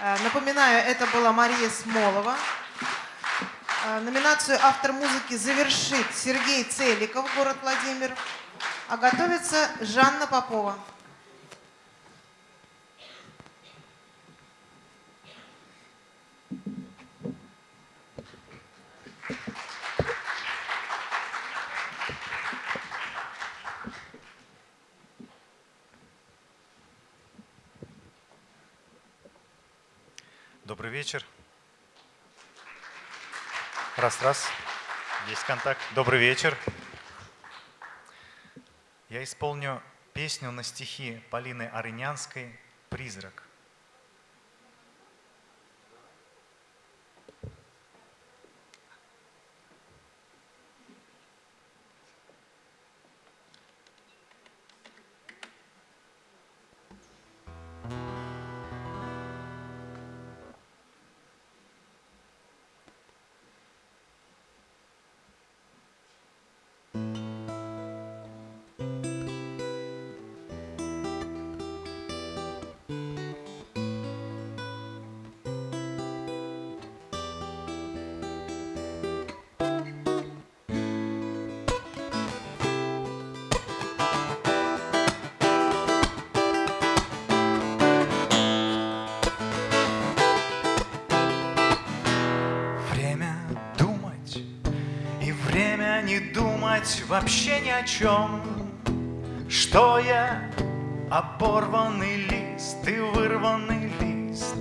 Э, напоминаю, это была Мария Смолова. Э, номинацию «Автор музыки» завершит Сергей Целиков, город Владимир. А готовится Жанна Попова. Добрый вечер. Раз, раз. Есть контакт. Добрый вечер. Я исполню песню на стихи Полины Арынянской «Призрак». Вообще ни о чем, Что я оборванный лист и вырванный лист.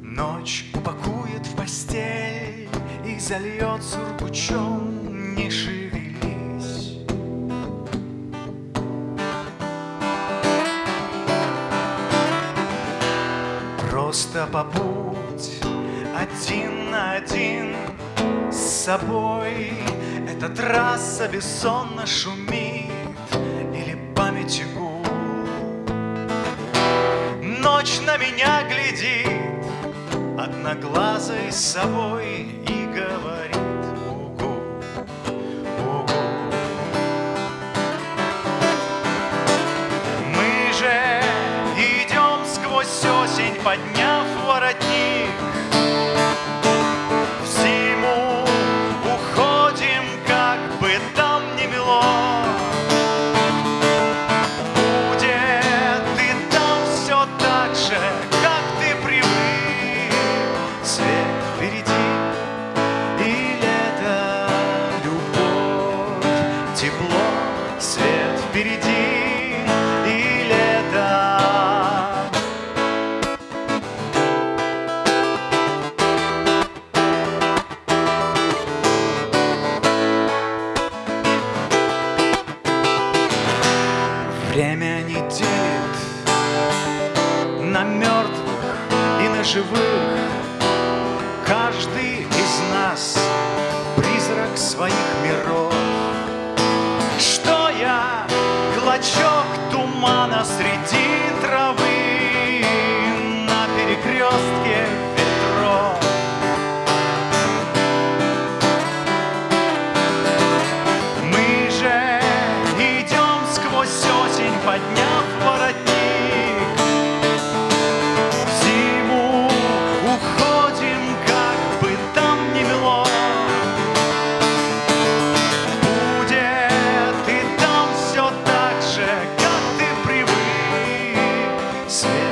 Ночь упакует в постель и зальет сургучом, не шевелись. Просто побудь один на один с собой. Эта трасса бессонно шумит Или памяти гул Ночь на меня глядит Одноглазой собой И говорит угу, угу Мы же идем сквозь осень Подняв воротник впереди и лето. Время не делит на мертвых и на живых. Каждый из нас призрак своих облачок тумана среди See.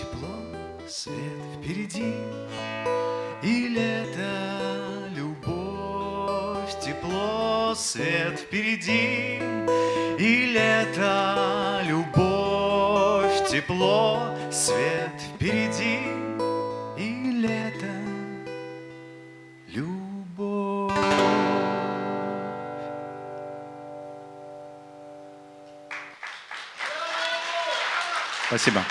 Тепло, свет впереди? Или это любовь? Тепло, свет впереди? Или это любовь? Тепло, свет впереди? Или это любовь? Спасибо.